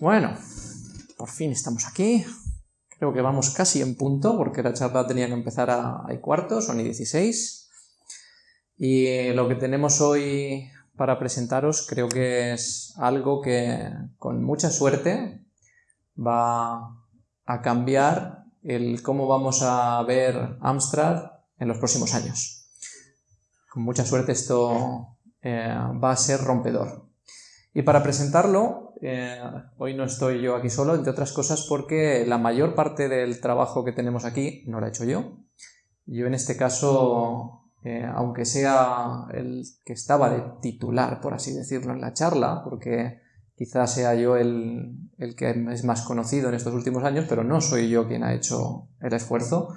Bueno, por fin estamos aquí. Creo que vamos casi en punto, porque la charla tenía que empezar a, a cuarto, son y 16. Y lo que tenemos hoy para presentaros creo que es algo que con mucha suerte va a cambiar el cómo vamos a ver Amstrad en los próximos años. Con mucha suerte esto eh, va a ser rompedor. Y para presentarlo, eh, hoy no estoy yo aquí solo, entre otras cosas porque la mayor parte del trabajo que tenemos aquí no lo he hecho yo. Yo en este caso eh, aunque sea el que estaba de titular, por así decirlo, en la charla, porque quizás sea yo el, que es más conocido en estos últimos años, pero no soy yo quien ha hecho el esfuerzo.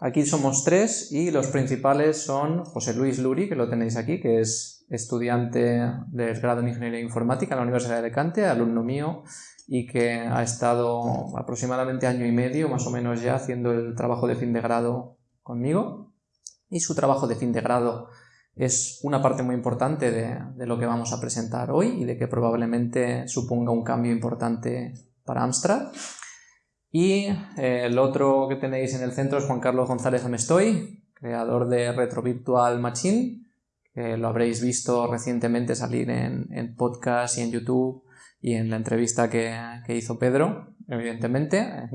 Aquí somos tres y los principales son José Luis Luri, que lo tenéis aquí, que es estudiante del grado en Ingeniería Informática en la Universidad de Alicante, alumno mío, y que ha estado aproximadamente año y medio, más o menos ya, haciendo el trabajo de fin de grado conmigo y su trabajo de fin de grado es una parte muy importante de, lo que vamos a presentar hoy y de que probablemente suponga un cambio importante para Amstrad. Y eh, el otro que tenéis en el centro es Juan Carlos González Amestoy, creador de Retro Virtual Machine, que lo habréis visto recientemente salir en, podcast y en YouTube y en la entrevista que, hizo Pedro, evidentemente.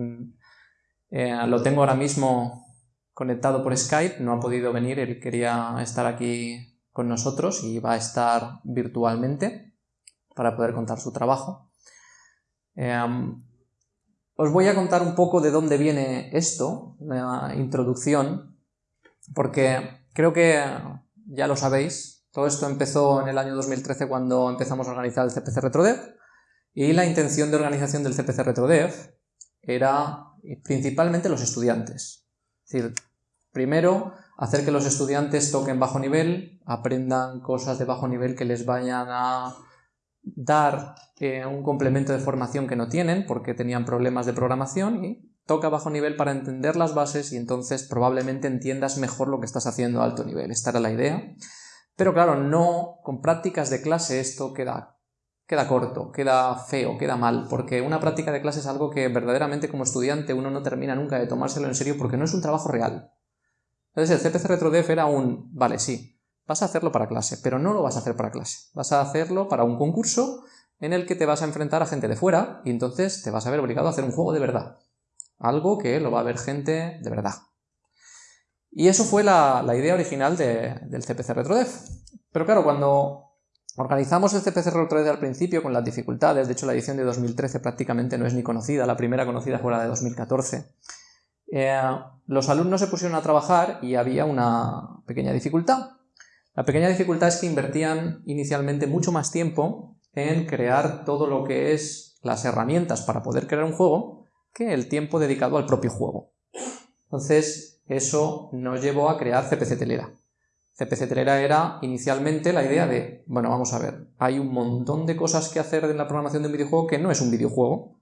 Eh, lo tengo ahora mismo conectado por Skype, no ha podido venir, él quería estar aquí con nosotros y va a estar virtualmente para poder contar su trabajo. Em, os voy a contar un poco de dónde viene esto, la introducción, porque creo que ya lo sabéis, todo esto empezó en el año 2013 cuando empezamos a organizar el CPC RetroDev y la intención de organización del CPC RetroDev era principalmente los estudiantes. Es decir, Primero, hacer que los estudiantes toquen bajo nivel, aprendan cosas de bajo nivel que les vayan a dar eh, un complemento de formación que no tienen porque tenían problemas de programación y toca bajo nivel para entender las bases y entonces probablemente entiendas mejor lo que estás haciendo a alto nivel. Esta era la idea. Pero claro, no, con prácticas de clase esto queda, queda corto, queda feo, queda mal, porque una práctica de clase es algo que verdaderamente como estudiante uno no termina nunca de tomárselo en serio porque no es un trabajo real. Entonces el CPC RetroDev era un, vale, sí, vas a hacerlo para clase, pero no lo vas a hacer para clase, vas a hacerlo para un concurso en el que te vas a enfrentar a gente de fuera y entonces te vas a ver obligado a hacer un juego de verdad. Algo que lo va a ver gente de verdad. Y eso fue la, idea original del CPC RetroDev. Pero claro, cuando organizamos el CPC RetroDev al principio con las dificultades, de hecho la edición de 2013 prácticamente no es ni conocida, la primera conocida fue la de 2014, eh, los alumnos se pusieron a trabajar y había una pequeña dificultad. La pequeña dificultad es que invertían inicialmente mucho más tiempo en crear todo lo que es las herramientas para poder crear un juego que el tiempo dedicado al propio juego. Entonces, eso nos llevó a crear CPC Telera. CPC Telera era inicialmente la idea de, bueno, vamos a ver, hay un montón de cosas que hacer en la programación de un videojuego que no es un videojuego,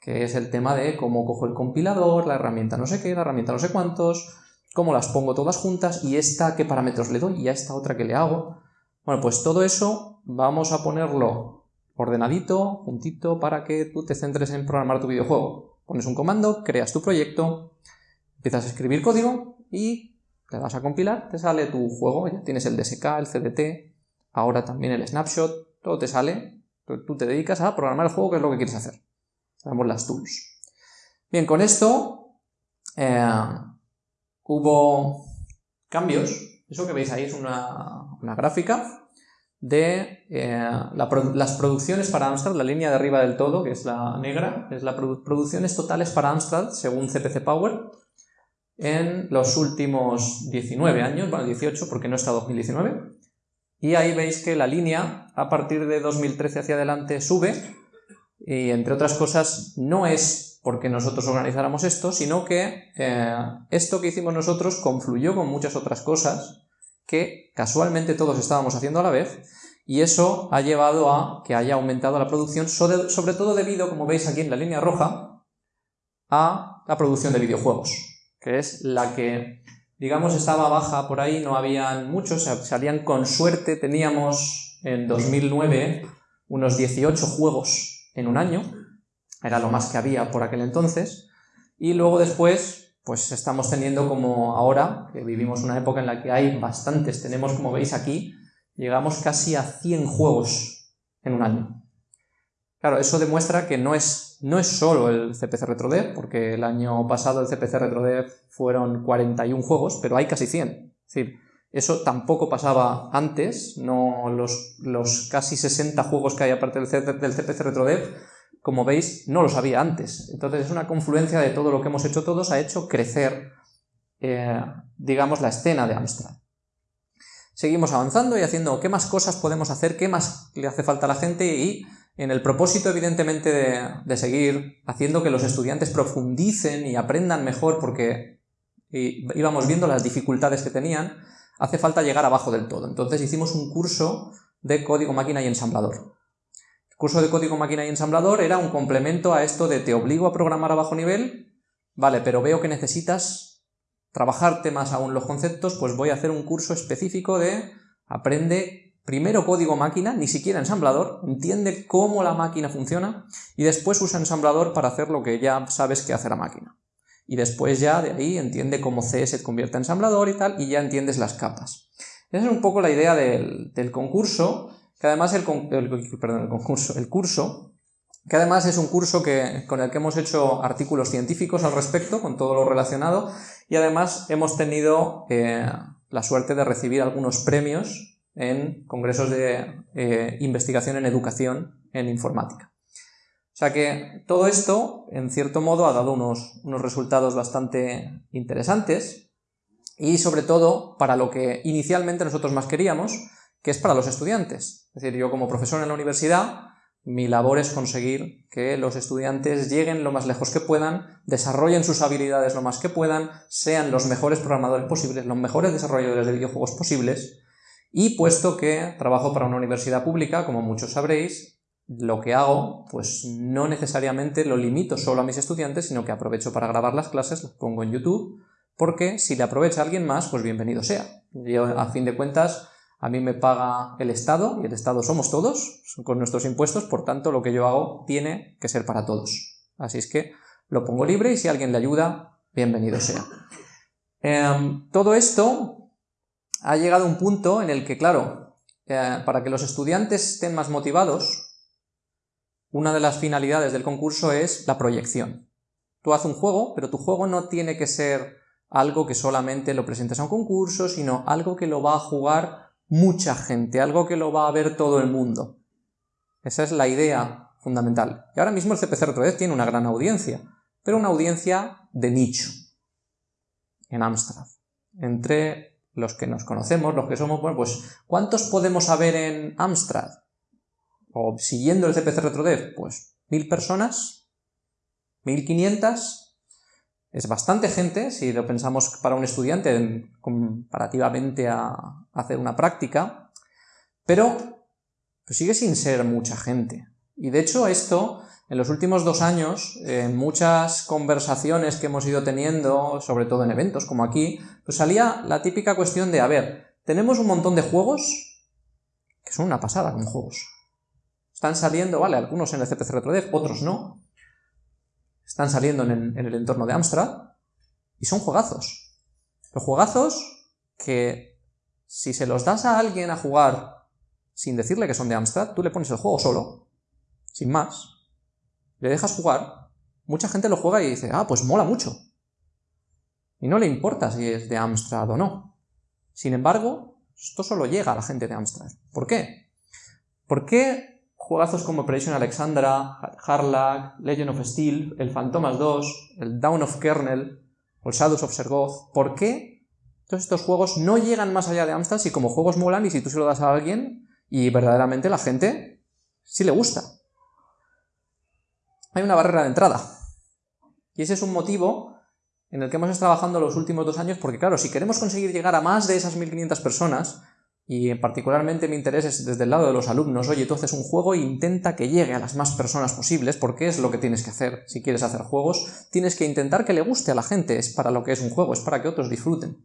que es el tema de cómo cojo el compilador, la herramienta no sé qué, la herramienta no sé cuántos, cómo las pongo todas juntas y esta qué parámetros le doy y a esta otra que le hago. Bueno, pues todo eso vamos a ponerlo ordenadito, juntito, para que tú te centres en programar tu videojuego. Pones un comando, creas tu proyecto, empiezas a escribir código y te vas a compilar, te sale tu juego, ya tienes el DSK, el CDT, ahora también el snapshot, todo te sale, tú te dedicas a programar el juego que es lo que quieres hacer. Sabemos las tools. Bien, con esto eh, hubo cambios. Eso que veis ahí es una, gráfica de eh, las producciones para Amstrad, la línea de arriba del todo, que es la negra, es las producciones totales para Amstrad según CPC Power en los últimos 19 años, bueno, 18 porque no está 2019. Y ahí veis que la línea a partir de 2013 hacia adelante sube y entre otras cosas no es porque nosotros organizáramos esto, sino que eh, esto que hicimos nosotros confluyó con muchas otras cosas que casualmente todos estábamos haciendo a la vez y eso ha llevado a que haya aumentado la producción, sobre todo debido, como veis aquí en la línea roja, a la producción de videojuegos, que es la que, digamos, estaba baja por ahí, no habían muchos, salían con suerte, teníamos en 2009 unos 18 juegos en un año, era lo más que había por aquel entonces, y luego después, pues estamos teniendo como ahora, que vivimos una época en la que hay bastantes, tenemos como veis aquí, llegamos casi a 100 juegos en un año. Claro, eso demuestra que no es, no es solo el CPC RetroDev, porque el año pasado el CPC RetroDev fueron 41 juegos, pero hay casi 100. Es decir, eso tampoco pasaba antes, no los, los casi 60 juegos que hay aparte del, del CPC RetroDev, como veis, no los había antes. Entonces es una confluencia de todo lo que hemos hecho todos, ha hecho crecer, eh, digamos, la escena de Amstrad. Seguimos avanzando y haciendo qué más cosas podemos hacer, qué más le hace falta a la gente y en el propósito, evidentemente, de, seguir haciendo que los estudiantes profundicen y aprendan mejor porque íbamos viendo las dificultades que tenían, hace falta llegar abajo del todo. Entonces hicimos un curso de código máquina y ensamblador. Curso de código máquina y ensamblador era un complemento a esto de te obligo a programar a bajo nivel, vale, pero veo que necesitas trabajarte más aún los conceptos, pues voy a hacer un curso específico de aprende primero código máquina, ni siquiera ensamblador, entiende cómo la máquina funciona y después usa ensamblador para hacer lo que ya sabes que hace la máquina. Y después ya de ahí entiende cómo C se convierte en ensamblador y tal, y ya entiendes las capas. Esa es un poco la idea del, concurso, que además el, el concurso, el curso, que además es un curso que, con el que hemos hecho artículos científicos al respecto, con todo lo relacionado, y además hemos tenido eh, la suerte de recibir algunos premios en congresos de eh, investigación en educación en informática. O sea que todo esto, en cierto modo, ha dado unos, unos resultados bastante interesantes y sobre todo para lo que inicialmente nosotros más queríamos, que es para los estudiantes. Es decir, yo como profesor en la universidad, mi labor es conseguir que los estudiantes lleguen lo más lejos que puedan, desarrollen sus habilidades lo más que puedan, sean los mejores programadores posibles, los mejores desarrolladores de videojuegos posibles, y puesto que trabajo para una universidad pública, como muchos sabréis, lo que hago, pues no necesariamente lo limito solo a mis estudiantes, sino que aprovecho para grabar las clases, las pongo en YouTube, porque si le aprovecha alguien más, pues bienvenido sea. Yo, a fin de cuentas, a mí me paga el Estado, y el Estado somos todos, con nuestros impuestos, por tanto, lo que yo hago tiene que ser para todos. Así es que lo pongo libre y si alguien le ayuda, bienvenido sea. Em, todo esto ha llegado un punto en el que, claro, eh, para que los estudiantes estén más motivados, una de las finalidades del concurso es la proyección. Tú haces un juego, pero tu juego no tiene que ser algo que solamente lo presentes a un concurso, sino algo que lo va a jugar mucha gente, algo que lo va a ver todo el mundo. Esa es la idea fundamental. Y ahora mismo el CPC Retro tiene una gran audiencia, pero una audiencia de nicho en Amstrad. Entre los que nos conocemos, los que somos, bueno, pues ¿cuántos podemos haber en Amstrad? O siguiendo el CPC RetroDev, pues mil personas, mil quinientas, es bastante gente, si lo pensamos para un estudiante comparativamente a hacer una práctica, pero pues sigue sin ser mucha gente. Y de hecho esto en los últimos dos años, en muchas conversaciones que hemos ido teniendo, sobre todo en eventos como aquí, pues salía la típica cuestión de, a ver, tenemos un montón de juegos que son una pasada con juegos. Están saliendo, vale, algunos en el CPC RetroDev, otros no. Están saliendo en, el entorno de Amstrad y son juegazos. Los juegazos que si se los das a alguien a jugar sin decirle que son de Amstrad, tú le pones el juego solo, sin más, le dejas jugar, mucha gente lo juega y dice, ah, pues mola mucho. Y no le importa si es de Amstrad o no. Sin embargo, esto solo llega a la gente de Amstrad. ¿Por qué? ¿Por qué juegazos como Operation Alexandra, Harlack, Legend of Steel, el Phantomas 2, el Down of Kernel o el Shadows of Sergoth, ¿por qué todos estos juegos no llegan más allá de Amstrad si como juegos molan y si tú se lo das a alguien y verdaderamente la gente sí le gusta? hay una barrera de entrada. Y ese es un motivo en el que hemos estado trabajando los últimos dos años, porque claro, si queremos conseguir llegar a más de esas 1500 personas, y particularmente mi interés es desde el lado de los alumnos, oye, tú haces un juego e intenta que llegue a las más personas posibles, porque es lo que tienes que hacer si quieres hacer juegos, tienes que intentar que le guste a la gente, es para lo que es un juego, es para que otros disfruten.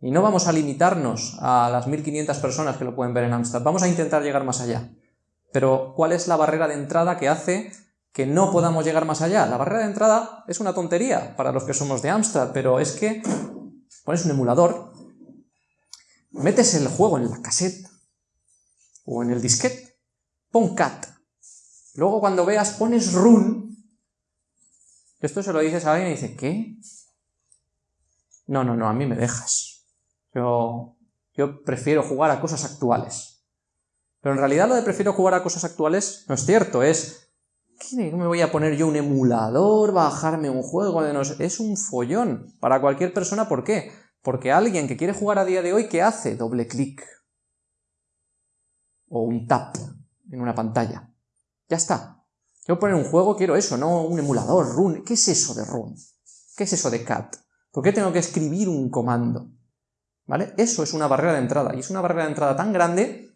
Y no vamos a limitarnos a las 1500 personas que lo pueden ver en Amstrad, vamos a intentar llegar más allá. Pero, ¿cuál es la barrera de entrada que hace que no podamos llegar más allá? La barrera de entrada es una tontería para los que somos de Amstrad, pero es que pones un emulador, metes el juego en la cassette o en el disquete, pon cat. Luego cuando veas pones run. Esto se lo dices a alguien y dice, ¿qué? No, no, no, a mí me dejas. Yo, yo prefiero jugar a cosas actuales. Pero en realidad lo de prefiero jugar a cosas actuales no es cierto, es... ¿Qué me voy a poner yo un emulador, bajarme un juego de no sé? Es un follón para cualquier persona, ¿por qué? Porque alguien que quiere jugar a día de hoy, ¿qué hace? Doble clic. O un tap en una pantalla. Ya está. Yo poner un juego, quiero eso, no un emulador, run. ¿Qué es eso de run? ¿Qué es eso de cat? ¿Por qué tengo que escribir un comando? ¿Vale? Eso es una barrera de entrada. Y es una barrera de entrada tan grande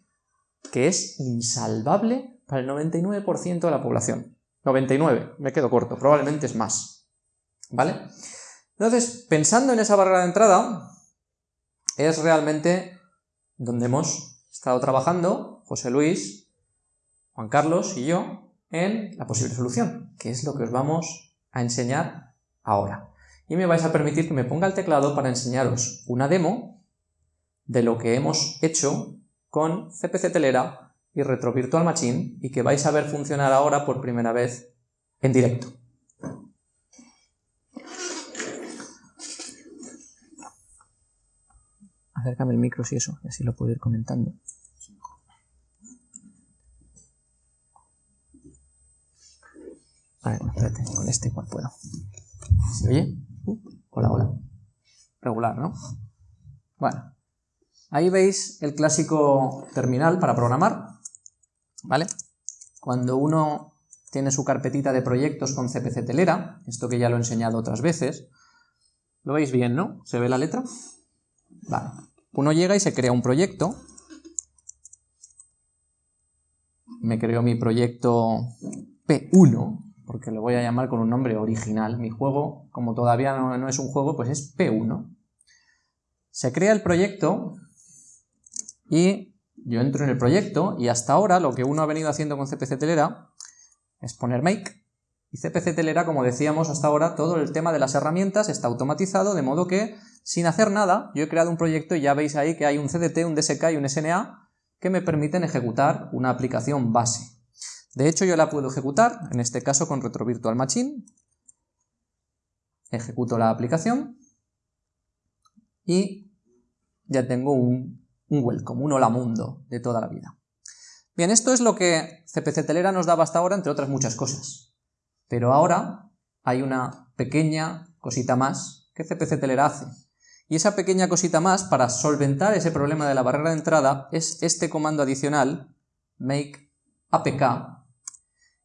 que es insalvable para el 99% de la población. 99, me quedo corto, probablemente es más. ¿Vale? Entonces, pensando en esa barrera de entrada, es realmente donde hemos estado trabajando José Luis, Juan Carlos y yo en la posible solución, que es lo que os vamos a enseñar ahora. Y me vais a permitir que me ponga el teclado para enseñaros una demo de lo que hemos hecho con CPC Telera y Retro Virtual Machine y que vais a ver funcionar ahora por primera vez en directo. Acércame el micro si eso, así lo puedo ir comentando. A ver, espérate, con este igual puedo. ¿Se oye? Uh, hola, hola. Regular, ¿no? Bueno, ahí veis el clásico terminal para programar, ¿vale? Cuando uno tiene su carpetita de proyectos con CPC Telera, esto que ya lo he enseñado otras veces, lo veis bien, ¿no? ¿Se ve la letra? Vale. Uno llega y se crea un proyecto. Me creo mi proyecto P1, porque lo voy a llamar con un nombre original. Mi juego, como todavía no, es un juego, pues es P1. Se crea el proyecto y yo entro en el proyecto y hasta ahora lo que uno ha venido haciendo con CPC Telera es poner make y CPC Telera, como decíamos hasta ahora, todo el tema de las herramientas está automatizado, de modo que, sin hacer nada, yo he creado un proyecto y ya veis ahí que hay un CDT, un DSK y un SNA que me permiten ejecutar una aplicación base. De hecho, yo la puedo ejecutar, en este caso con Retro Virtual Machine. Ejecuto la aplicación y ya tengo un, un welcome, un hola mundo de toda la vida. Bien, esto es lo que CPC Telera nos daba hasta ahora, entre otras muchas cosas. Pero ahora hay una pequeña cosita más que CPC Telera hace. Y esa pequeña cosita más, para solventar ese problema de la barrera de entrada, es este comando adicional, make apk.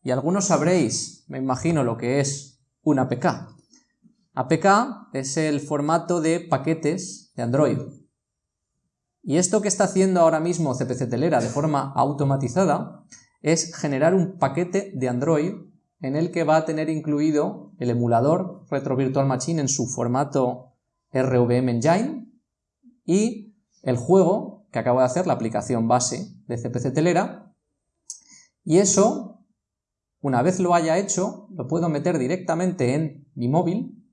Y algunos sabréis, me imagino, lo que es un apk. APK es el formato de paquetes de Android. Y esto que está haciendo ahora mismo CPC Telera de forma automatizada es generar un paquete de Android en el que va a tener incluido el emulador Retro Virtual Machine en su formato RVM Engine y el juego que acabo de hacer, la aplicación base de CPC Telera, y eso, una vez lo haya hecho, lo puedo meter directamente en mi móvil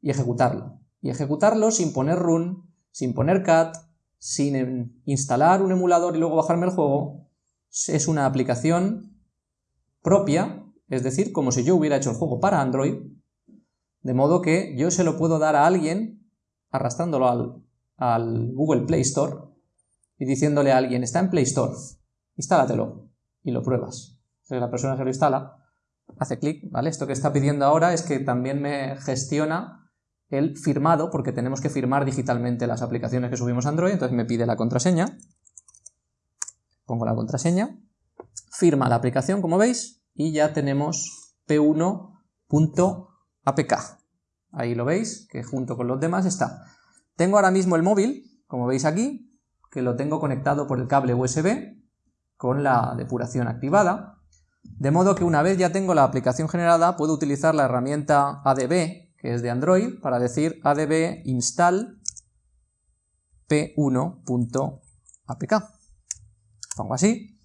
y ejecutarlo. Y ejecutarlo sin poner run, sin poner cat, sin instalar un emulador y luego bajarme el juego, es una aplicación propia es decir, como si yo hubiera hecho el juego para Android, de modo que yo se lo puedo dar a alguien arrastrándolo al, Google Play Store y diciéndole a alguien, está en Play Store, instálatelo y lo pruebas. Entonces la persona se lo instala, hace clic, ¿vale? Esto que está pidiendo ahora es que también me gestiona el firmado, porque tenemos que firmar digitalmente las aplicaciones que subimos a Android, entonces me pide la contraseña, pongo la contraseña, firma la aplicación, como veis, y ya tenemos p1.apk. Ahí lo veis, que junto con los demás está. Tengo ahora mismo el móvil, como veis aquí, que lo tengo conectado por el cable USB con la depuración activada, de modo que una vez ya tengo la aplicación generada, puedo utilizar la herramienta ADB, que es de Android, para decir adb install p1.apk. Pongo así,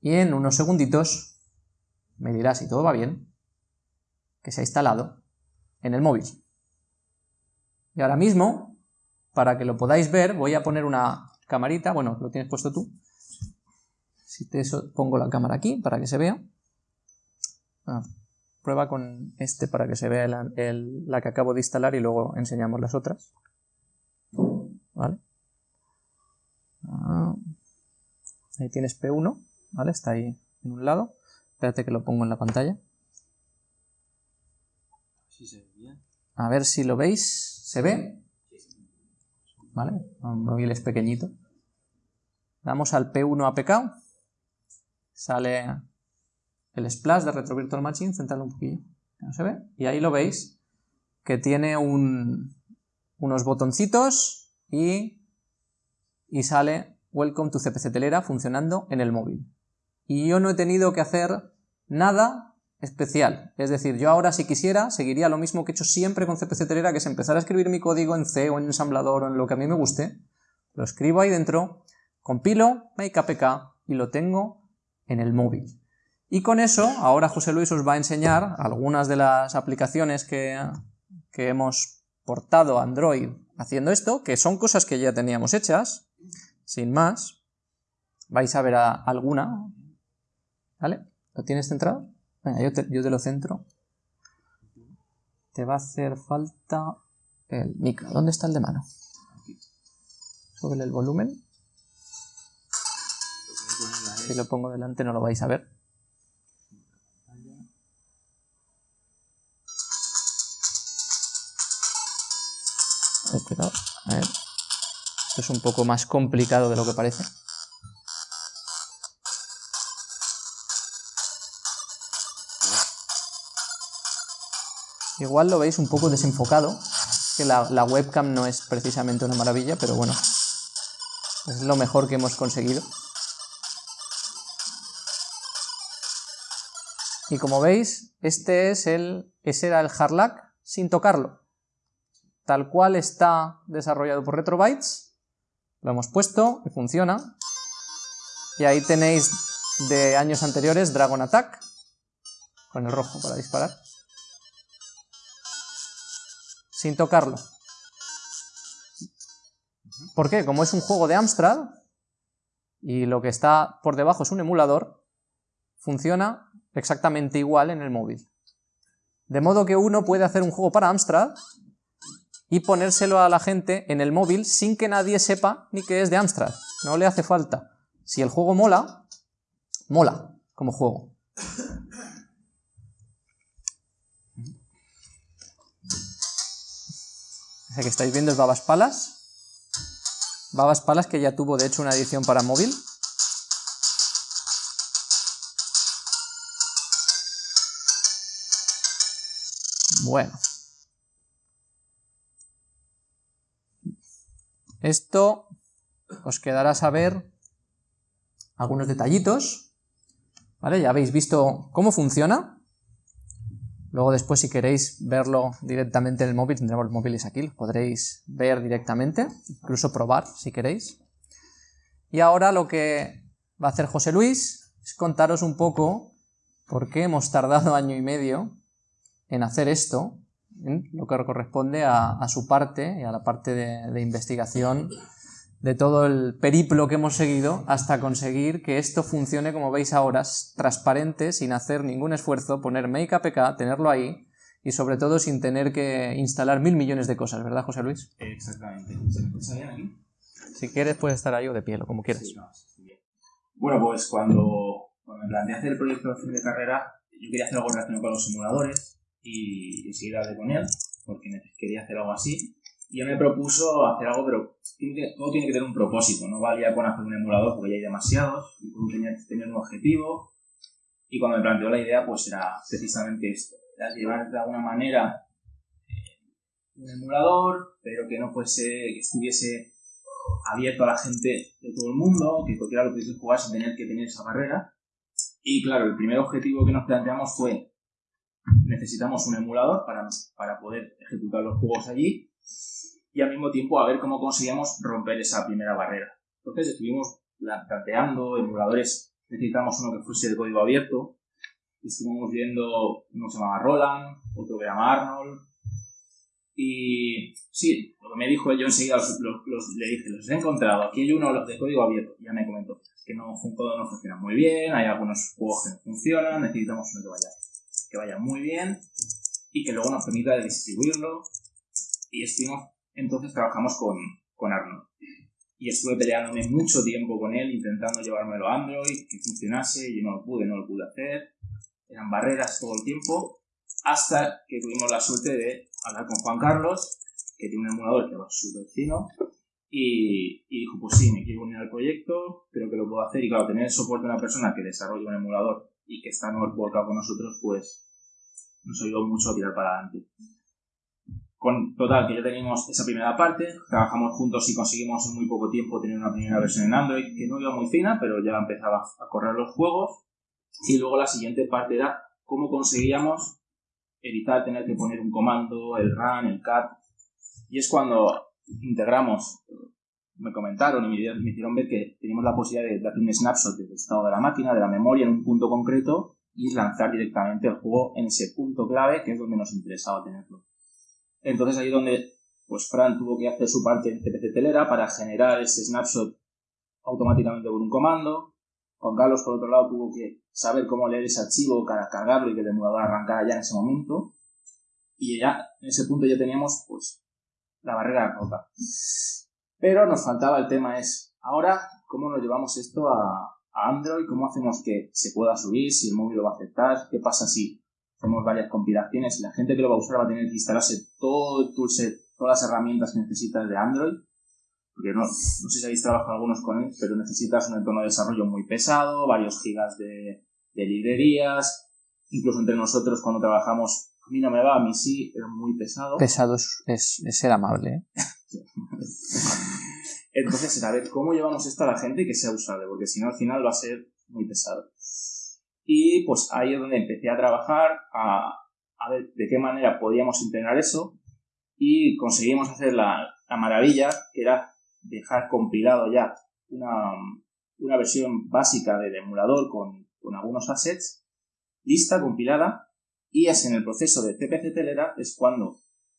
y en unos segunditos me dirá si todo va bien, que se ha instalado en el móvil. Y ahora mismo, para que lo podáis ver, voy a poner una camarita, bueno, lo tienes puesto tú. Si te pongo la cámara aquí para que se vea. Ah, prueba con este para que se vea la que acabo de instalar y luego enseñamos las otras. ¿Vale? Ah, ahí tienes P1, ¿vale? Está ahí en un lado. Espérate que lo pongo en la pantalla. A ver si lo veis. ¿Se ve? ¿Vale? Un móvil es pequeñito. Damos al P1 APK. Sale el splash de Retro Virtual Machine. Centrarlo un poquillo. No se ve. Y ahí lo veis. Que tiene un, unos botoncitos y, y sale Welcome to CPC Telera funcionando en el móvil. Y yo no he tenido que hacer nada especial. Es decir, yo ahora si quisiera seguiría lo mismo que he hecho siempre con CPC Telera, que es empezar a escribir mi código en C o en ensamblador o en lo que a mí me guste. Lo escribo ahí dentro, compilo, APK y lo tengo en el móvil. Y con eso, ahora José Luis os va a enseñar algunas de las aplicaciones que, que hemos portado a Android haciendo esto, que son cosas que ya teníamos hechas, sin más. Vais a ver alguna. ¿Vale? ¿Lo tienes centrado? Venga, yo te, yo te lo centro. Te va a hacer falta el micro. ¿Dónde está el de mano? Sobre el volumen. Si lo pongo delante no lo vais a ver. A ver. Esto es un poco más complicado de lo que parece. Igual lo veis un poco desenfocado, que la, webcam no es precisamente una maravilla, pero bueno, es lo mejor que hemos conseguido. Y como veis, este es el, ese era el Harlack sin tocarlo. Tal cual está desarrollado por Retrobytes, lo hemos puesto y funciona. Y ahí tenéis de años anteriores Dragon Attack, con el rojo para disparar sin tocarlo. ¿Por qué? Como es un juego de Amstrad y lo que está por debajo es un emulador, funciona exactamente igual en el móvil. De modo que uno puede hacer un juego para Amstrad y ponérselo a la gente en el móvil sin que nadie sepa ni que es de Amstrad. No le hace falta. Si el juego mola, mola como juego. Que estáis viendo es Babas Palas. Babas Palas que ya tuvo de hecho una edición para móvil. Bueno. Esto os quedará saber algunos detallitos. ¿Vale? Ya habéis visto cómo funciona. Luego después si queréis verlo directamente en el móvil, tendremos los móviles aquí, los podréis ver directamente, incluso probar si queréis. Y ahora lo que va a hacer José Luis es contaros un poco por qué hemos tardado año y medio en hacer esto, lo que corresponde a, su parte y a la parte de investigación de todo el periplo que hemos seguido hasta conseguir que esto funcione como veis ahora, transparente, sin hacer ningún esfuerzo, poner Make APK, tenerlo ahí y sobre todo sin tener que instalar mil millones de cosas, ¿verdad José Luis? Exactamente. ¿Se me escucha bien aquí? Si quieres puedes estar ahí o de pie, o como quieras. bueno, pues cuando, cuando, me planteé hacer el proyecto de fin de carrera, yo quería hacer algo relacionado con los simuladores y enseguida de con él, porque quería hacer algo así yo me propuso hacer algo, pero todo tiene que tener un propósito, no valía con hacer un emulador porque ya hay demasiados, y todo tenía que tener un objetivo, y cuando me planteó la idea, pues era precisamente esto, era llevar de alguna manera eh, un emulador, pero que no fuese, que estuviese abierto a la gente de todo el mundo, que cualquiera lo pudiese jugar sin tener que tener esa barrera. Y claro, el primer objetivo que nos planteamos fue, necesitamos un emulador para, para poder ejecutar los juegos allí, y al mismo tiempo a ver cómo conseguíamos romper esa primera barrera. Entonces estuvimos planteando emuladores necesitamos uno que fuese de código abierto. Estuvimos viendo, uno se llamaba Roland, otro que se llama Arnold. Y sí, lo que me dijo yo enseguida los, le dije, los he encontrado. Aquí hay uno de código abierto. Ya me comentó que no, todo no funciona muy bien, hay algunos juegos que no funcionan, necesitamos uno que vaya, que vaya muy bien y que luego nos permita distribuirlo. Y estuvimos, entonces trabajamos con, con Arnold y estuve peleándome mucho tiempo con él, intentando llevármelo a Android, que funcionase, y no lo pude, no lo pude hacer. Eran barreras todo el tiempo, hasta que tuvimos la suerte de hablar con Juan Carlos, que tiene un emulador que va súper fino, y, dijo, pues sí, me quiero unir al proyecto, creo que lo puedo hacer, y claro, tener el soporte de una persona que desarrolla un emulador y que está no volcado con nosotros, pues nos ayudó mucho a tirar para adelante. Con total, que ya teníamos esa primera parte, trabajamos juntos y conseguimos en muy poco tiempo tener una primera versión en Android que no iba muy fina, pero ya empezaba a correr los juegos. Y luego la siguiente parte era cómo conseguíamos evitar tener que poner un comando, el run, el cat. Y es cuando integramos, me comentaron y me hicieron ver que teníamos la posibilidad de hacer un snapshot del estado de la máquina, de la memoria en un punto concreto y lanzar directamente el juego en ese punto clave que es donde nos interesaba tenerlo. Entonces ahí donde pues Fran tuvo que hacer su parte en CPC Telera para generar ese snapshot automáticamente por un comando. Juan Carlos, por otro lado, tuvo que saber cómo leer ese archivo, para cargarlo y que el emulador arrancara ya en ese momento. Y ya, en ese punto ya teníamos, pues, la barrera rota. Pero nos faltaba el tema es, ahora, ¿cómo nos llevamos esto a, a Android? ¿Cómo hacemos que se pueda subir? Si el móvil lo va a aceptar? ¿Qué pasa si hacemos varias compilaciones y la gente que lo va a usar va a tener que instalarse todo el toolset, todas las herramientas que necesitas de Android, porque no, no sé si habéis trabajado algunos con él, pero necesitas un entorno de desarrollo muy pesado, varios gigas de, de librerías, incluso entre nosotros cuando trabajamos, a mí no me va, a mí sí, pero muy pesado. Pesado es, es, ser amable. ¿eh? Entonces, saber cómo llevamos esto a la gente que sea usable, porque si no al final va a ser muy pesado. Y pues ahí es donde empecé a trabajar, a, ver de qué manera podíamos integrar eso. Y conseguimos hacer la, la maravilla, que era dejar compilado ya una, una versión básica del emulador con, con, algunos assets, lista, compilada, y es en el proceso de CPC Telera es cuando,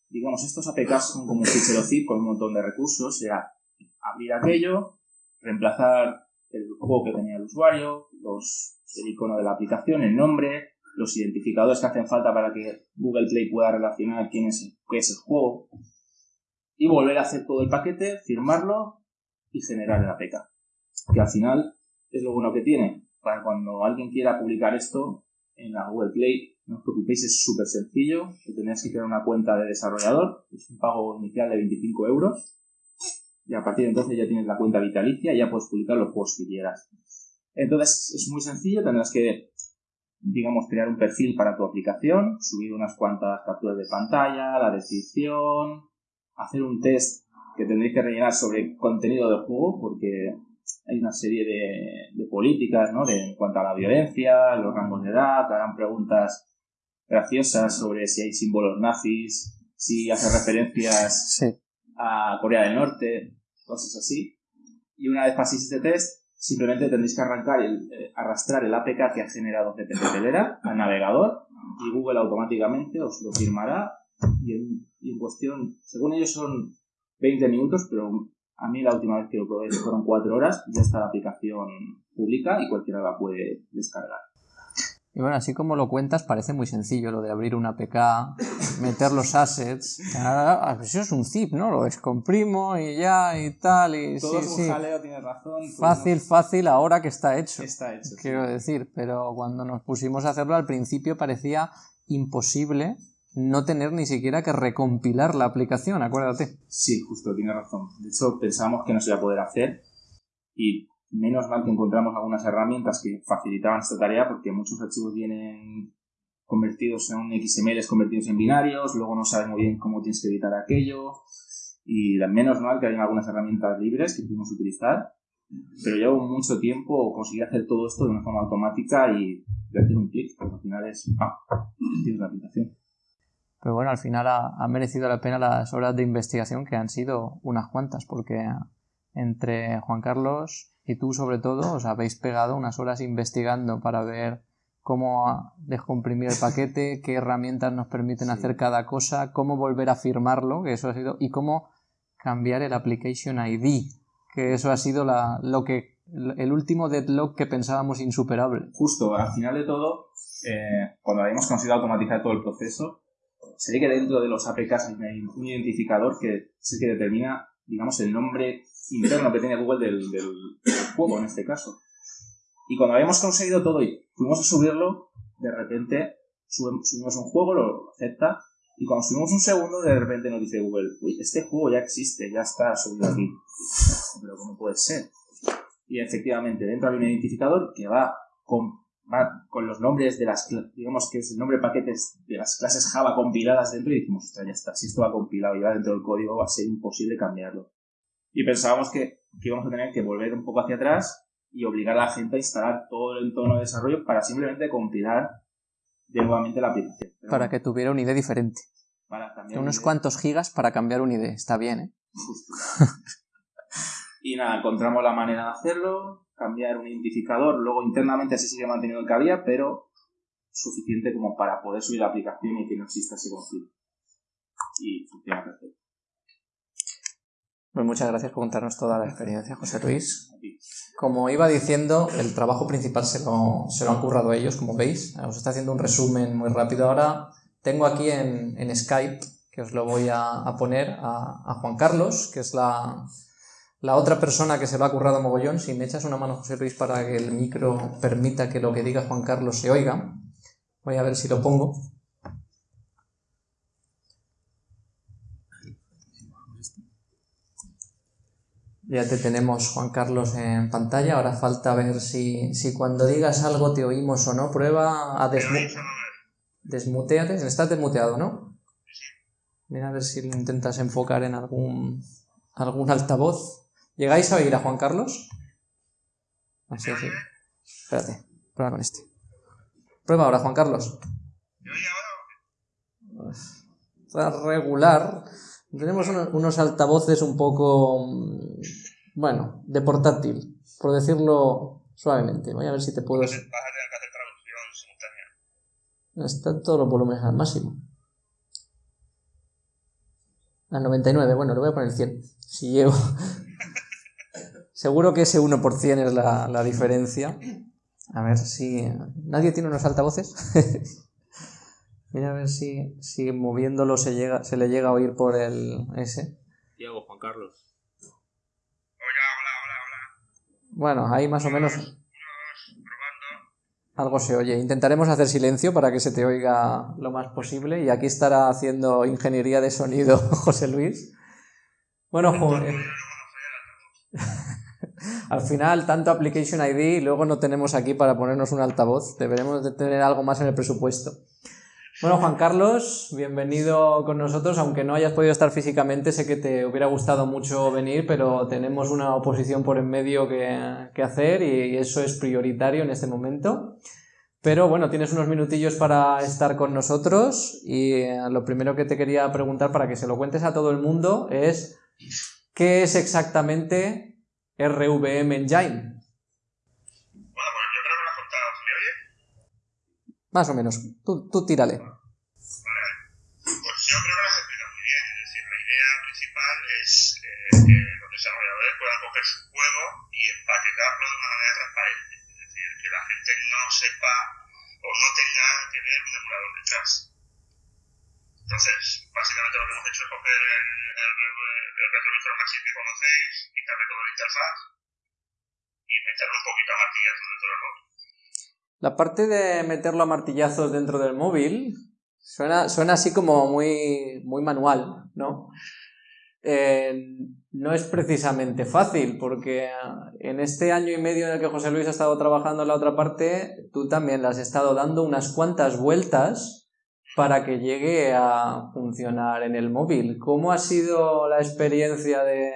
digamos, estos APKs son como un fichero zip con un montón de recursos, era abrir aquello, reemplazar el juego que tenía el usuario, los el icono de la aplicación, el nombre, los identificadores que hacen falta para que Google Play pueda relacionar quién es, qué es el juego y volver a hacer todo el paquete, firmarlo y generar el APK. Que al final es lo bueno que tiene. Para cuando alguien quiera publicar esto en la Google Play, no os preocupéis, es súper sencillo. Que tendrías que crear una cuenta de desarrollador, es un pago inicial de 25 euros. Y a partir de entonces ya tienes la cuenta vitalicia y ya puedes publicar los juegos que quieras. Entonces es muy sencillo, tendrás que, digamos, crear un perfil para tu aplicación, subir unas cuantas capturas de pantalla, la descripción, hacer un test que tendréis que rellenar sobre contenido del juego, porque hay una serie de, políticas, ¿no? De, en cuanto a la violencia, los rangos de edad, te harán preguntas graciosas sobre si hay símbolos nazis, si hace referencias a Corea del Norte, cosas así. Y una vez paséis este test, Simplemente tendréis que arrancar el, eh, arrastrar el APK que ha generado Telera al navegador y Google automáticamente os lo firmará y en, y en, cuestión, según ellos son 20 minutos, pero a mí la última vez que lo probé fueron 4 horas, ya está la aplicación pública y cualquiera la puede descargar. Y bueno, así como lo cuentas, parece muy sencillo lo de abrir una APK, meter los assets. Eso es un zip, ¿no? Lo descomprimo y ya y tal. Y, Todo es un jaleo, tienes razón. Pues fácil, fácil, ahora que está hecho. Está hecho. Quiero decir, pero cuando nos pusimos a hacerlo al principio parecía imposible no tener ni siquiera que recompilar la aplicación, acuérdate. Sí, justo, tienes razón. De hecho, pensamos que no se iba a poder hacer y Menos mal que encontramos algunas herramientas que facilitaban esta tarea porque muchos archivos vienen convertidos en XML, convertidos en binarios, luego no sabes muy bien cómo tienes que editar aquello y menos mal que hay algunas herramientas libres que pudimos utilizar, pero llevo mucho tiempo conseguir hacer todo esto de una forma automática y hacer un clic, porque al final es, ah, tienes la aplicación. Pero bueno, al final ha merecido la pena las horas de investigación que han sido unas cuantas, porque entre Juan Carlos y tú sobre todo os habéis pegado unas horas investigando para ver cómo descomprimir el paquete, qué herramientas nos permiten hacer cada cosa, cómo volver a firmarlo, que eso ha sido, y cómo cambiar el application ID, que eso ha sido la, lo que el último deadlock que pensábamos insuperable. Justo, al final de todo, eh, cuando habíamos conseguido automatizar todo el proceso, se ve que dentro de los APKs hay un identificador que es el que determina, digamos, el nombre interno que tiene Google del, del juego en este caso. Y cuando habíamos conseguido todo y fuimos a subirlo, de repente subimos un juego, lo acepta, y cuando subimos un segundo, de repente nos dice Google, uy, este juego ya existe, ya está subido aquí. Pero ¿cómo puede ser? Y efectivamente, dentro hay un identificador que va con, con los nombres de las, digamos que es el nombre de paquetes de las clases Java compiladas dentro y decimos, ostras, ya está, si esto va compilado y va dentro del código, va a ser imposible cambiarlo. Y pensábamos que, que íbamos a tener que volver un poco hacia atrás y obligar a la gente a instalar todo el entorno de desarrollo para simplemente compilar de nuevamente la aplicación. para que tuviera una idea diferente. Para cambiar Unos cuantos gigas para cambiar una idea, está bien, ¿eh? y nada, encontramos la manera de hacerlo, cambiar un identificador, luego internamente se sigue manteniendo el que había, pero suficiente como para poder subir la aplicación y que no exista ese conflicto. Y funciona perfecto. Pues muchas gracias por contarnos toda la experiencia, José Luis. Como iba diciendo, el trabajo principal se lo, se lo han currado ellos, como veis. Os está haciendo un resumen muy rápido. Ahora tengo aquí en, en Skype, que os lo voy a, a poner, a, a, Juan Carlos, que es la, la, otra persona que se lo ha currado mogollón. Si me echas una mano, José Luis, para que el micro permita que lo que diga Juan Carlos se oiga. Voy a ver si lo pongo. Ya te tenemos, Juan Carlos, en pantalla. Ahora falta ver si, si cuando digas algo te oímos o no. Prueba a desmu desmuteate. Estás desmuteado, ¿no? Mira a ver si lo intentas enfocar en algún, algún altavoz. ¿Llegáis a oír a Juan Carlos? Así, así. Espérate, prueba con este. Prueba ahora, Juan Carlos. Está regular. Tenemos unos altavoces un poco, bueno, de portátil, por decirlo suavemente. Voy a ver si te puedo... Vas a tener que hacer traducción simultánea. Están todos los volúmenes al máximo. Al 99, bueno, le voy a poner 100. Si llevo... Seguro que ese 1% es la, la diferencia. A ver si... ¿Nadie tiene unos altavoces? Mira a ver si, si moviéndolo se, llega, se le llega a oír por el ese. Diego, Juan Carlos. Hola, hola, hola, hola. Bueno, ahí más o menos Unos probando. algo se oye. Intentaremos hacer silencio para que se te oiga lo más posible. Y aquí estará haciendo ingeniería de sonido José Luis. Bueno, jo- eh, al final tanto Application ID luego no tenemos aquí para ponernos un altavoz. Deberemos de tener algo más en el presupuesto. Bueno, Juan Carlos, bienvenido con nosotros, aunque no hayas podido estar físicamente, sé que te hubiera gustado mucho venir, pero tenemos una oposición por en medio que, que hacer y eso es prioritario en este momento. Pero bueno, tienes unos minutillos para estar con nosotros y eh, lo primero que te quería preguntar para que se lo cuentes a todo el mundo es ¿qué es exactamente RVM Engine? Bueno, pues yo creo que lo has contado. ¿Se me oye? Más o menos, tú, tú tírale. Pues yo creo que lo has explicado muy bien. Es decir, la idea principal es eh, que los desarrolladores puedan coger su juego y empaquetarlo de una manera transparente. Es decir, que la gente no sepa o no tenga que ver un emulador detrás. Entonces, básicamente lo que hemos hecho es coger el, el, meterlo a dentro del móvil. La parte de meterlo a martillazos dentro del móvil suena, suena así como muy, muy manual, ¿no? Eh, no es precisamente fácil, porque en este año y medio en el que José Luis ha estado trabajando en la otra parte, tú también le has estado dando unas cuantas vueltas para que llegue a funcionar en el móvil. ¿Cómo ha sido la experiencia de,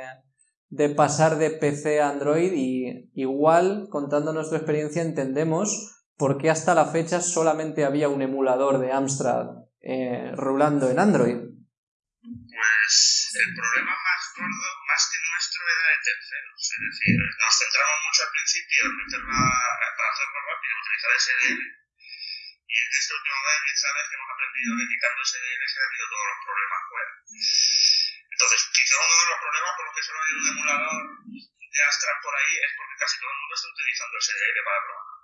de pasar de PC a Android? Y igual, contando nuestra experiencia, entendemos por qué hasta la fecha solamente había un emulador de Amstrad eh, rulando en Android. Pues el problema más gordo, más que nuestro, novedad de terceros. Es decir, nos centramos mucho al principio en meterla para hacerlo rápido, utilizar SDL. Y este último mes, bien sabes que hemos aprendido que quitando SDL se han ido todos los problemas fuera. Entonces, quizá uno de los problemas por los que solo hay un emulador de Astra por ahí es porque casi todo el mundo está utilizando SDL para programar.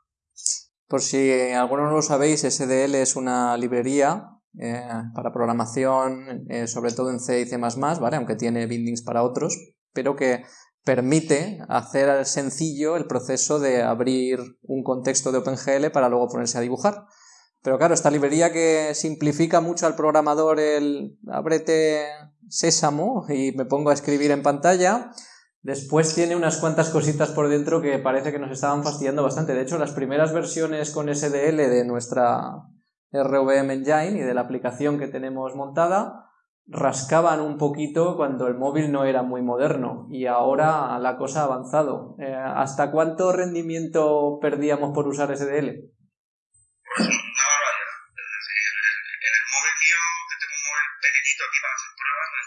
Por si alguno no lo sabéis, SDL es una librería eh, para programación, eh, sobre todo en C y C++, ¿vale? aunque tiene bindings para otros, pero que permite hacer sencillo el proceso de abrir un contexto de OpenGL para luego ponerse a dibujar. Pero claro, esta librería que simplifica mucho al programador el ábrete sésamo y me pongo a escribir en pantalla, Después tiene unas cuantas cositas por dentro que parece que nos estaban fastidiando bastante. De hecho, las primeras versiones con SDL de nuestra RVM Engine y de la aplicación que tenemos montada rascaban un poquito cuando el móvil no era muy moderno y ahora la cosa ha avanzado. Eh, ¿Hasta cuánto rendimiento perdíamos por usar SDL?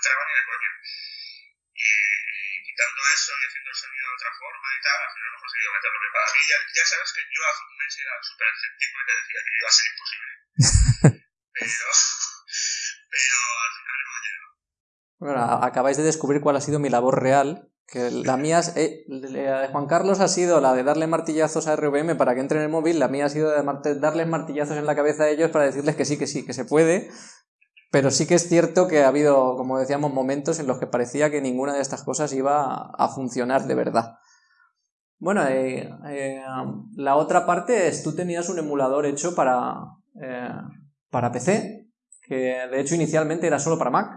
Hacer pruebas, no entraba ni de coño. Y quitando eso y haciendo el sonido de otra forma y tal, al final no he conseguido meterlo que para mí. Ya, ya sabes que yo hace un mes era súper escéptico y te decía que iba a ser imposible. pero, pero al final hemos llegado. Bueno, acabáis de descubrir cuál ha sido mi labor real. Que la mía, eh, de Juan Carlos ha sido la de darle martillazos a RVM para que entre en el móvil, la mía ha sido de darles martillazos en la cabeza a ellos para decirles que sí, que sí, que se puede, pero sí que es cierto que ha habido, como decíamos, momentos en los que parecía que ninguna de estas cosas iba a funcionar de verdad. Bueno, eh, eh, la otra parte es, tú tenías un emulador hecho para, eh, para PC, que de hecho inicialmente era solo para Mac.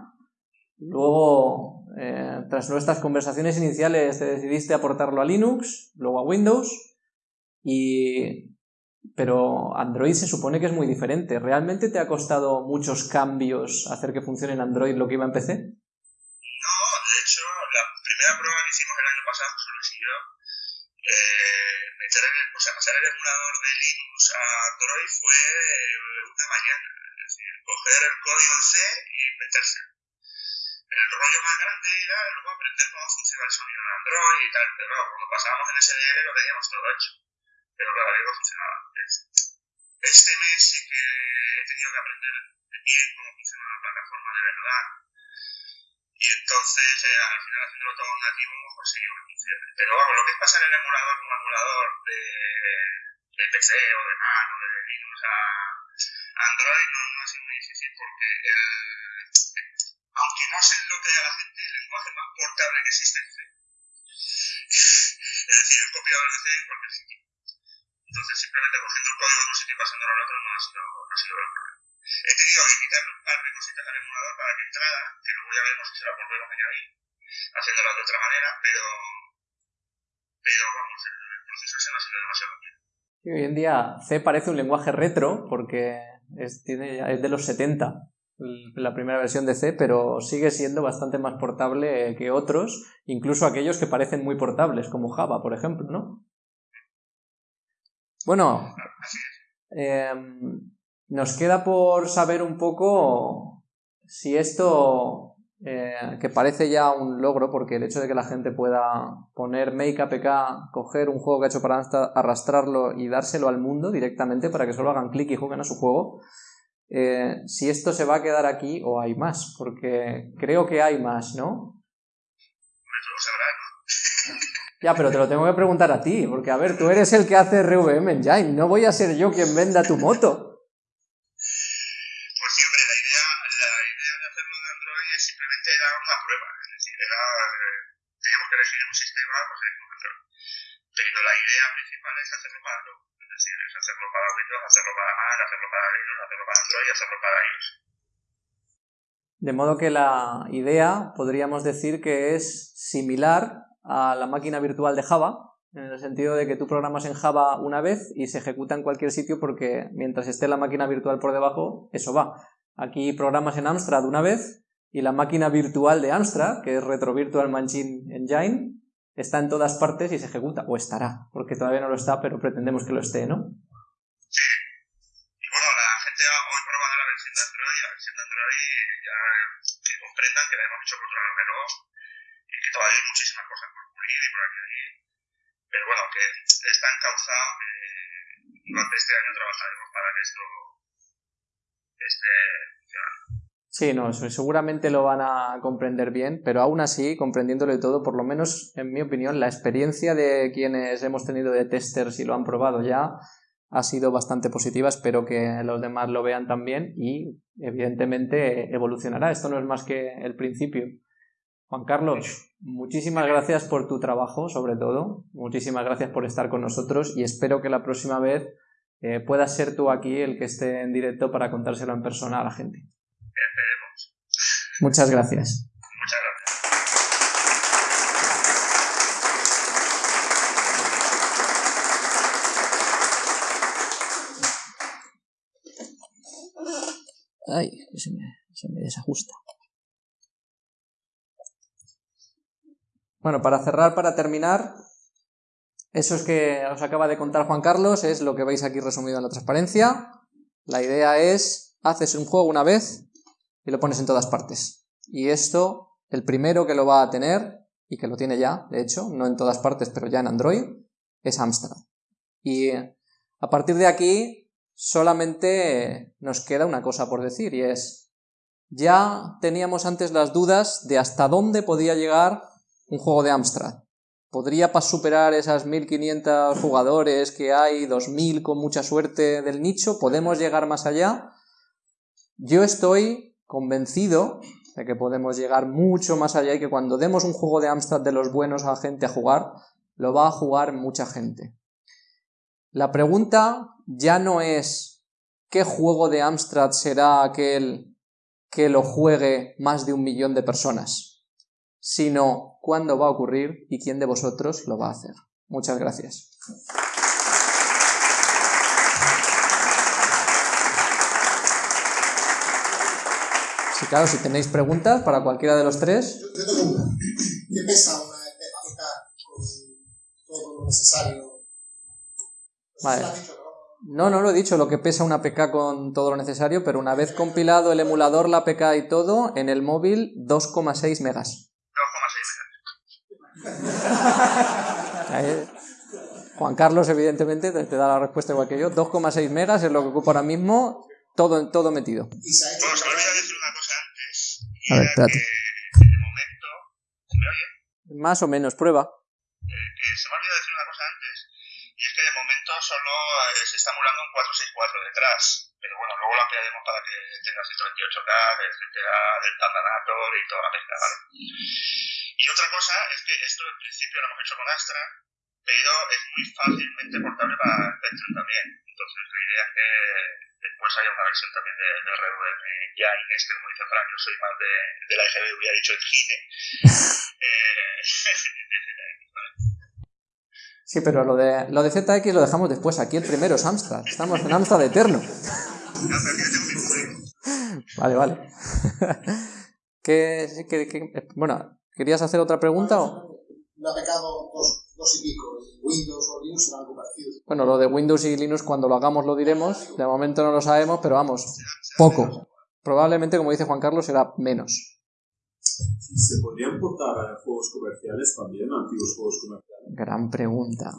Luego, tras nuestras conversaciones iniciales, te decidiste aportarlo a Linux, luego a Windows, y pero Android se supone que es muy diferente. ¿Realmente te ha costado muchos cambios hacer que funcione en Android lo que iba en PC? No, de hecho, la primera prueba que hicimos el año pasado, Luis y yo, eh, el, o sea, pasar el emulador de Linux a Android fue una mañana. Es decir, coger el código en C y meterse. El rollo más grande era luego aprender cómo funciona el sonido en Android y tal, pero cuando pasábamos en SDL lo teníamos todo hecho pero claro, ahí no funcionaba. Este mes sí que he tenido que aprender bien cómo funciona la plataforma de verdad. Y entonces, eh, al final, haciéndolo todo nativo, hemos conseguido que funcione. Pero vamos, lo que es pasar el emulador como emulador de, PC o de Mac o de Linux a Android no, no ha sido muy difícil porque el, aunque no se lo crea la gente, el lenguaje más portable que existe es C. es decir, el copiador de C en cualquier sitio. Entonces, simplemente cogiendo el código de un sitio y pasándolo al otro no ha sido, ha sido el problema. He tenido que quitar un par de cositas al emulador para que entrara, que luego ya veremos si se la volvemos a añadir, haciéndola de otra manera, pero, pero vamos, el, el proceso no ha sido demasiado rápido. Y hoy en día C parece un lenguaje retro porque es, tiene, es de los 70 la primera versión de C, pero sigue siendo bastante más portable que otros, incluso aquellos que parecen muy portables, como Java, por ejemplo, ¿no? Bueno, eh, nos queda por saber un poco si esto, eh, que parece ya un logro, porque el hecho de que la gente pueda poner Make APK, coger un juego que ha hecho para arrastrarlo y dárselo al mundo directamente para que solo hagan clic y jueguen a su juego, eh, si esto se va a quedar aquí o hay más, porque creo que hay más, ¿no? Ya, pero te lo tengo que preguntar a ti, porque a ver, tú eres el que hace RVM Engine, no voy a ser yo quien venda tu moto. Pues sí, hombre, la idea, la idea de hacerlo de Android es simplemente era una prueba, es decir, era, eh, teníamos que elegir un sistema, pues elegimos Android. Pero la idea principal es hacerlo para todo, es decir, es hacerlo para Windows, hacerlo para Mac, hacerlo para Linux, hacerlo para Android y hacerlo para iOS. De modo que la idea podríamos decir que es similar a la máquina virtual de Java, en el sentido de que tú programas en Java una vez y se ejecuta en cualquier sitio porque mientras esté la máquina virtual por debajo, eso va. Aquí programas en Amstrad una vez y la máquina virtual de Amstrad, que es Retro Virtual Machine Engine, está en todas partes y se ejecuta, o estará, porque todavía no lo está, pero pretendemos que lo esté, ¿no? Sí. Y bueno, la gente probada la versión de Android, la versión de Android ya comprendan que la hemos hecho por todavía hay muchísimas cosas por pulir y por añadir, pero bueno, que está encauzado que durante este año trabajaremos para que esto esté funcionando. Sí, no, seguramente lo van a comprender bien, pero aún así, comprendiéndolo todo, por lo menos en mi opinión, la experiencia de quienes hemos tenido de testers y lo han probado ya ha sido bastante positiva. Espero que los demás lo vean también y, evidentemente, evolucionará. Esto no es más que el principio. Juan Carlos, muchísimas gracias por tu trabajo, sobre todo. Muchísimas gracias por estar con nosotros y espero que la próxima vez eh, puedas ser tú aquí el que esté en directo para contárselo en persona a la gente. Muchas gracias. Muchas gracias. Ay, se me, se me desajusta. Bueno, para cerrar, para terminar, eso es que os acaba de contar Juan Carlos, es lo que veis aquí resumido en la transparencia. La idea es, haces un juego una vez, y lo pones en todas partes. Y esto, el primero que lo va a tener, y que lo tiene ya, de hecho, no en todas partes, pero ya en Android, es Amstrad. Y a partir de aquí, solamente nos queda una cosa por decir, y es, ya teníamos antes las dudas de hasta dónde podía llegar un juego de Amstrad. ¿Podría superar esas 1500 jugadores que hay, 2000 con mucha suerte del nicho? ¿Podemos llegar más allá? Yo estoy convencido de que podemos llegar mucho más allá y que cuando demos un juego de Amstrad de los buenos a gente a jugar, lo va a jugar mucha gente. La pregunta ya no es qué juego de Amstrad será aquel que lo juegue más de un millón de personas, sino cuándo va a ocurrir y quién de vosotros lo va a hacer. Muchas gracias. Sí, claro, si tenéis preguntas para cualquiera de los tres. Yo, tengo una. ¿Qué pesa una con todo lo necesario? Vale. No, no lo he dicho, lo que pesa una APK con todo lo necesario, pero una vez compilado el emulador, la APK y todo, en el móvil 2,6 megas. 2,6 megas. Juan Carlos, evidentemente, te, da la respuesta igual que yo. 2,6 megas es lo que ocupa ahora mismo, todo, todo metido. A ver, espérate. Que de momento, ¿se me oye? Más o menos, prueba. Eh, que se me ha olvidado decir una cosa antes, y es que de momento solo eh, se está emulando un 464 detrás. Pero bueno, luego lo ampliaremos para que tenga 128K, etcétera, del Pandanator y toda la pesca, ¿vale? Y otra cosa es que esto en principio lo hemos hecho con Astra, pero es muy fácilmente portable para Spectrum también. Entonces la idea es que después haya una versión también de, de RVM ya en este, como dice Frank, yo soy más de, de la EGB, hubiera dicho el GINE. eh, Sí, pero lo de, lo de ZX lo dejamos después. Aquí el primero es Amstrad. Estamos en Amstrad eterno. Vale, vale. ¿Qué, qué, qué, bueno, ¿querías hacer otra pregunta? O? Me ha pecado dos, dos y pico. Windows o Linux será algo parecido. Bueno, lo de Windows y Linux cuando lo hagamos lo diremos. De momento no lo sabemos, pero vamos, poco. Probablemente, como dice Juan Carlos, será menos. ¿Se podrían portar juegos comerciales también, antiguos juegos comerciales? Gran pregunta.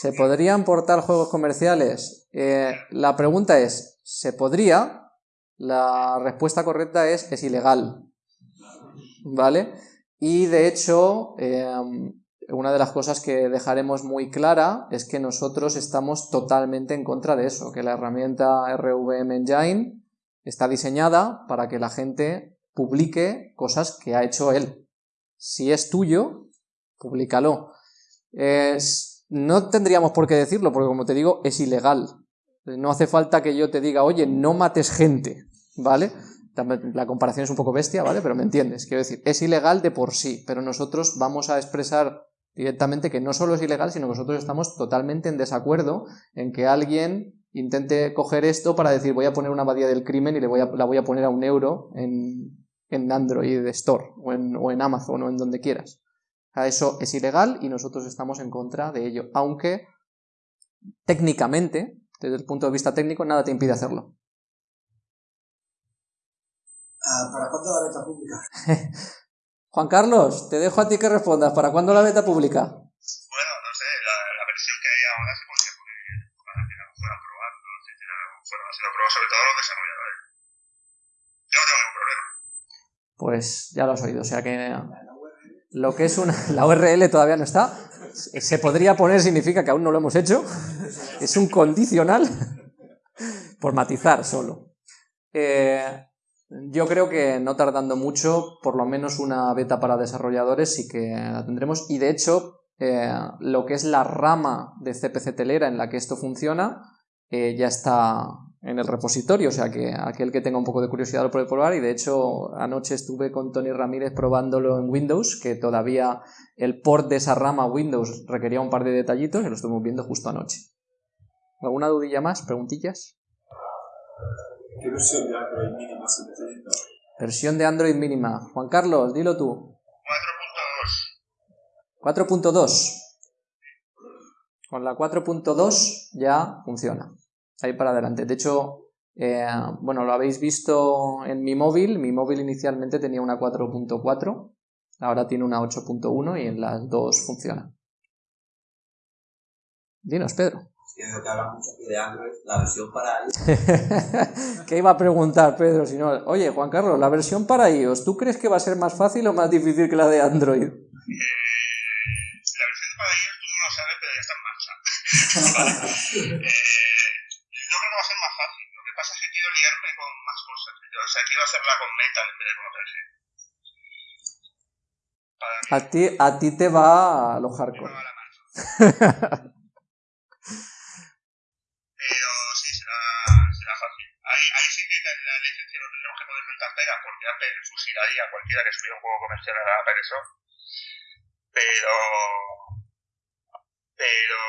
¿Se podrían portar juegos comerciales? Eh, la pregunta es, ¿se podría? La respuesta correcta es, es ilegal. ¿Vale? Y de hecho, eh, una de las cosas que dejaremos muy clara es que nosotros estamos totalmente en contra de eso, que la herramienta RVM Engine está diseñada para que la gente publique cosas que ha hecho él. Si es tuyo, públicalo. no tendríamos por qué decirlo, porque como te digo, es ilegal. No hace falta que yo te diga, oye, no mates gente, ¿vale? La comparación es un poco bestia, ¿vale? Pero me entiendes. Quiero decir, es ilegal de por sí, pero nosotros vamos a expresar directamente que no solo es ilegal, sino que nosotros estamos totalmente en desacuerdo en que alguien intente coger esto para decir voy a poner una abadía del crimen y le voy a, la voy a poner a un euro en, en Android Store o en, o en Amazon o en donde quieras. eso es ilegal y nosotros estamos en contra de ello, aunque técnicamente, desde el punto de vista técnico, nada te impide hacerlo. Ah, ¿Para cuándo la venta pública? Juan Carlos, te dejo a ti que respondas. ¿Para cuándo la beta pública? Bueno, no sé, la, la versión que hay ahora se podría poner para que la fueran probando, etcétera, fueran haciendo pruebas, sobre todo los desarrolladores. Yo no tengo ningún problema. Pues ya lo has oído. O sea que lo que es una. La URL todavía no está. Se podría poner, significa que aún no lo hemos hecho. Es un condicional. Por matizar solo. Eh, yo creo que no tardando mucho, por lo menos una beta para desarrolladores sí que la tendremos. Y de hecho, eh, lo que es la rama de CPC Telera en la que esto funciona eh, ya está en el repositorio, o sea que aquel que tenga un poco de curiosidad lo puede probar. Y de hecho, anoche estuve con Tony Ramírez probándolo en Windows, que todavía el port de esa rama a Windows requería un par de detallitos y lo estuvimos viendo justo anoche. ¿Alguna dudilla más? ¿Preguntillas? ¿Qué versión de Android mínima se necesita? Versión de Android mínima. Juan Carlos, dilo tú. 4.2. 4.2. Con la 4.2 ya funciona. Ahí para adelante. De hecho, eh, bueno, lo habéis visto en mi móvil. Mi móvil inicialmente tenía una 4.4. Ahora tiene una 8.1 y en las dos funciona. Dinos, Pedro. Que veo que habla mucho aquí de Android, la versión para iOS. ¿Qué iba a preguntar, Pedro? Si no, oye, Juan Carlos, la versión para iOS, ¿tú crees que va a ser más fácil o más difícil que la de Android? Eh, la versión para iOS tú no lo sabes, pero ya está en marcha. Vale. Eh, yo creo que va a ser más fácil. Lo que pasa es que quiero liarme con más cosas. O sea, quiero hacerla con Metal en vez de con. Para A ti, a ti te va a lo hardcore. Ahí, ahí sí que la licencia no tendremos que poner tantas pegas porque Apple fusilaría a cualquiera que subiera un juego comercial a Apple eso. Pero. Pero.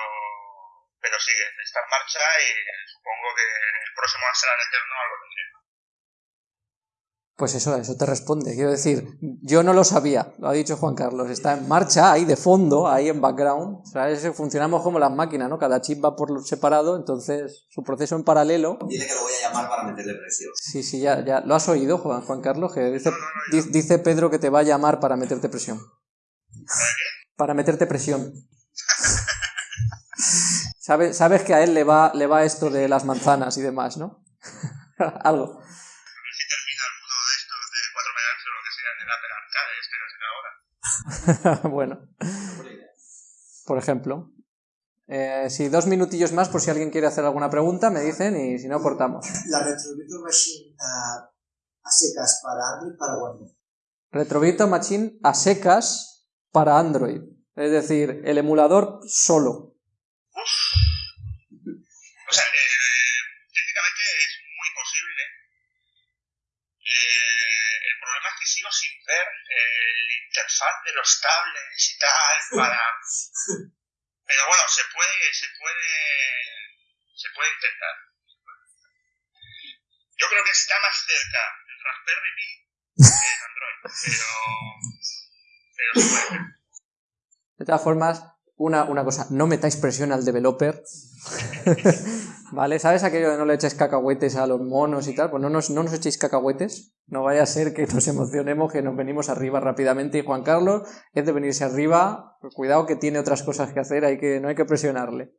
Pero sigue, está en marcha y supongo que en el próximo Arsenal Eterno algo tendré. Pues eso, eso te responde. Quiero decir, yo no lo sabía, lo ha dicho Juan Carlos. Está en marcha, ahí de fondo, ahí en background. ¿Sabes? Funcionamos como las máquinas, ¿no? Cada chip va por separado, entonces su proceso en paralelo. Dile que lo voy a llamar para meterle presión. Sí, sí, ya, ya. ¿Lo has oído, Juan, Juan Carlos? Que dice, di- dice Pedro que te va a llamar para meterte presión. Para meterte presión. Sabes, sabes que a él le va, le va esto de las manzanas y demás, ¿no? Algo. A ver si termina alguno de estos de 4 MHz o lo que sea en el Apple Arcade, este que será ahora. bueno, por ejemplo. Eh, sí, dos minutillos más por si alguien quiere hacer alguna pregunta, me dicen y si no, cortamos. La Retro Virtual Machine a secas para Android, ¿para cuándo? Retro Virtual Machine a secas para Android. Es decir, el emulador solo. O sea, eh, sigo sin ver el interfaz de los tablets y tal para... Pero bueno, se puede, se puede, se puede intentar. Yo creo que está más cerca el Raspberry Pi que el Android, pero, pero se puede. De todas formas, una, una cosa, no metáis presión al developer. ¿Vale? ¿Sabes aquello de no le echéis cacahuetes a los monos y tal? Pues no nos, no nos echéis cacahuetes. No vaya a ser que nos emocionemos, que nos venimos arriba rápidamente. Y Juan Carlos es de venirse arriba. Pues cuidado que tiene otras cosas que hacer, hay que, no hay que presionarle.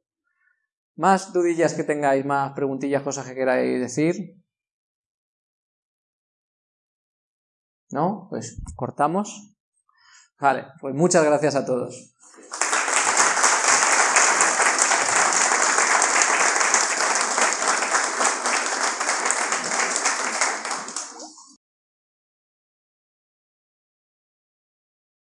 Más dudillas que tengáis, más preguntillas, cosas que queráis decir. ¿No? Pues cortamos. Vale, pues muchas gracias a todos.